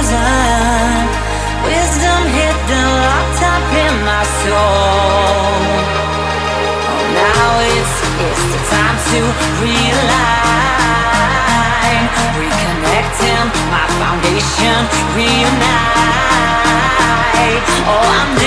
Wisdom hit the up in my soul. Now it's, it's the time to realign. Reconnecting, my foundation reunite. Oh, I'm